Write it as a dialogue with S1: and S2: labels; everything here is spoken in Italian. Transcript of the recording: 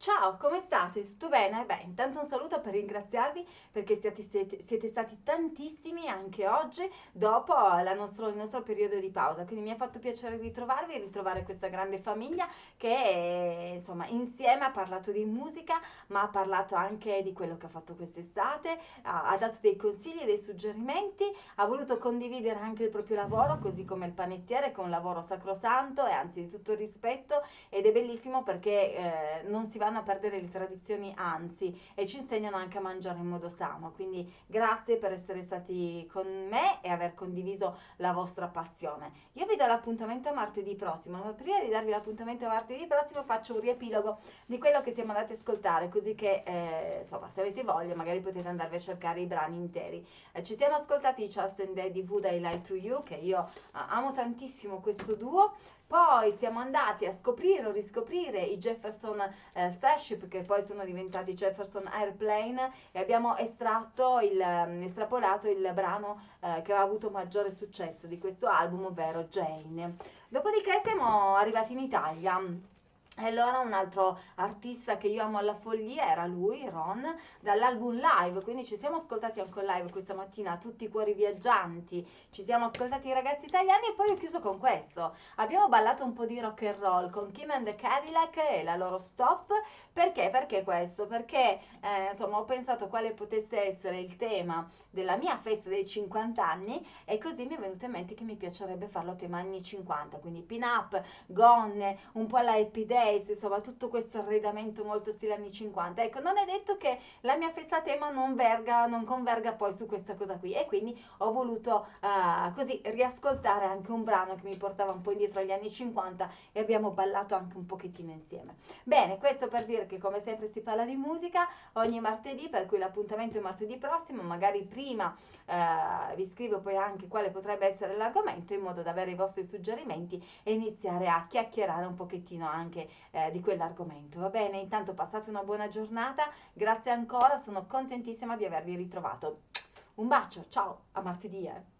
S1: Ciao, come state? Tutto bene? Beh, intanto un saluto per ringraziarvi perché siete, siete, stati tantissimi anche oggi dopo nostro, il nostro periodo di pausa, quindi mi ha fatto piacere ritrovarvi e ritrovare questa grande famiglia che insomma insieme ha parlato di musica ma ha parlato anche di quello che ha fatto quest'estate, ha, ha dato dei consigli, dei suggerimenti, ha voluto condividere anche il proprio lavoro così come il panettiere che è un lavoro sacrosanto e anzi di tutto rispetto ed è bellissimo perché eh, non si va vanno a perdere le tradizioni, anzi, e ci insegnano anche a mangiare in modo sano. Quindi grazie per essere stati con me e aver condiviso la vostra passione. Io vi do l'appuntamento martedì prossimo, ma prima di darvi l'appuntamento martedì prossimo faccio un riepilogo di quello che siamo andati a ascoltare, così che eh, insomma, se avete voglia magari potete andarvi a cercare i brani interi. Eh, ci siamo ascoltati Charles and Daddy Wood I Lie to You, che io eh, amo tantissimo questo duo. Poi siamo andati a scoprire o riscoprire i Jefferson eh, Starship che poi sono diventati Jefferson Airplane e abbiamo estratto il, mm, estrapolato il brano eh, che ha avuto maggiore successo di questo album, ovvero Jane. Dopodiché siamo arrivati in Italia. E allora un altro artista che io amo alla follia era lui, Ron, dall'album live, quindi ci siamo ascoltati anche live questa mattina, tutti i cuori viaggianti, ci siamo ascoltati i ragazzi italiani e poi ho chiuso con questo. Abbiamo ballato un po' di rock and roll con Kim and the Cadillac e la loro stop, perché? Perché questo? Perché eh, insomma ho pensato quale potesse essere il tema della mia festa dei 50 anni e così mi è venuto in mente che mi piacerebbe farlo tema anni 50, quindi pin up, gonne, un po' la happy Days, insomma tutto questo arredamento molto stile anni 50. Ecco, non è detto che la mia festa tema non, verga, non converga poi su questa cosa qui e quindi ho voluto uh, così riascoltare anche un brano che mi portava un po' indietro agli anni 50 e abbiamo ballato anche un pochettino insieme. Bene, questo per dire che come sempre si parla di musica ogni martedì, per cui l'appuntamento è martedì prossimo, magari prima uh, vi scrivo poi anche quale potrebbe essere l'argomento in modo da avere i vostri suggerimenti e iniziare a chiacchierare un pochettino anche eh, di quell'argomento. Va bene, intanto passate una buona giornata, grazie ancora, sono contentissima di avervi ritrovato. Un bacio, ciao, a martedì. Eh.